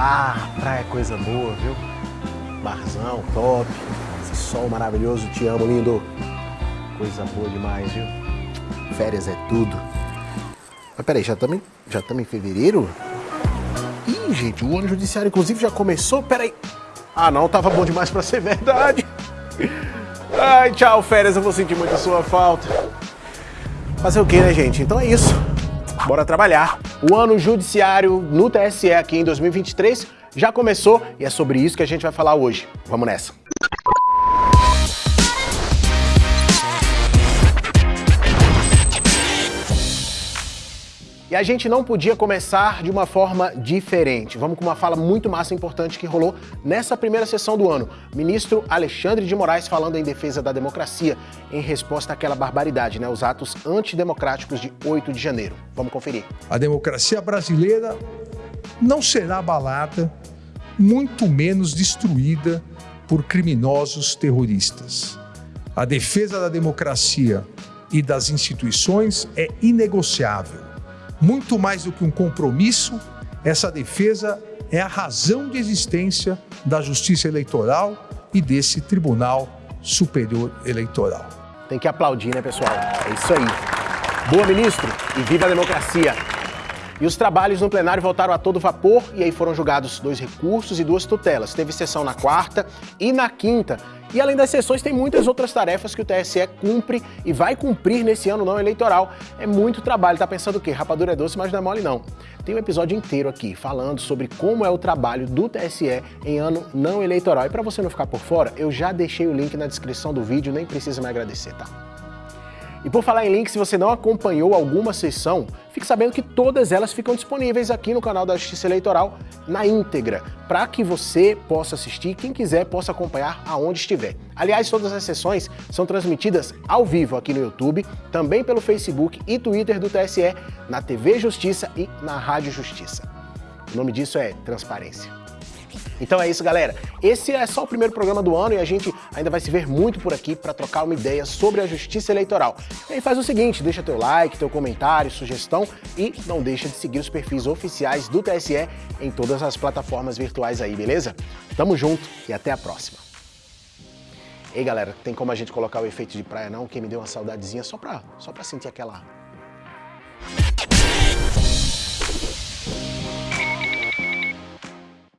Ah, praia é coisa boa, viu? Barzão, top. Esse sol maravilhoso, te amo, lindo. Coisa boa demais, viu? Férias é tudo. Mas peraí, já estamos já em fevereiro? Ih, gente, o ano judiciário inclusive já começou? Peraí. Ah, não, tava bom demais pra ser verdade. Ai, tchau, férias, eu vou sentir muito a sua falta. Fazer o que, né, gente? Então é isso. Bora trabalhar. O ano judiciário no TSE aqui em 2023 já começou e é sobre isso que a gente vai falar hoje. Vamos nessa. E a gente não podia começar de uma forma diferente. Vamos com uma fala muito massa e importante que rolou nessa primeira sessão do ano. Ministro Alexandre de Moraes falando em defesa da democracia em resposta àquela barbaridade, né? Os atos antidemocráticos de 8 de janeiro. Vamos conferir. A democracia brasileira não será abalada, muito menos destruída por criminosos terroristas. A defesa da democracia e das instituições é inegociável muito mais do que um compromisso, essa defesa é a razão de existência da justiça eleitoral e desse Tribunal Superior Eleitoral. Tem que aplaudir, né, pessoal? É isso aí. Boa, ministro, e viva a democracia! E os trabalhos no plenário voltaram a todo vapor e aí foram julgados dois recursos e duas tutelas. Teve sessão na quarta e na quinta. E além das sessões, tem muitas outras tarefas que o TSE cumpre e vai cumprir nesse ano não eleitoral. É muito trabalho. Tá pensando o quê? Rapadura é doce, mas não é mole não. Tem um episódio inteiro aqui falando sobre como é o trabalho do TSE em ano não eleitoral. E para você não ficar por fora, eu já deixei o link na descrição do vídeo, nem precisa me agradecer, tá? E por falar em link, se você não acompanhou alguma sessão, fique sabendo que todas elas ficam disponíveis aqui no canal da Justiça Eleitoral na íntegra, para que você possa assistir, quem quiser possa acompanhar aonde estiver. Aliás, todas as sessões são transmitidas ao vivo aqui no YouTube, também pelo Facebook e Twitter do TSE, na TV Justiça e na Rádio Justiça. O nome disso é transparência. Então é isso, galera. Esse é só o primeiro programa do ano e a gente ainda vai se ver muito por aqui para trocar uma ideia sobre a justiça eleitoral. E aí faz o seguinte, deixa teu like, teu comentário, sugestão e não deixa de seguir os perfis oficiais do TSE em todas as plataformas virtuais aí, beleza? Tamo junto e até a próxima. Ei, galera, tem como a gente colocar o efeito de praia não? Que me deu uma saudadezinha só pra, só pra sentir aquela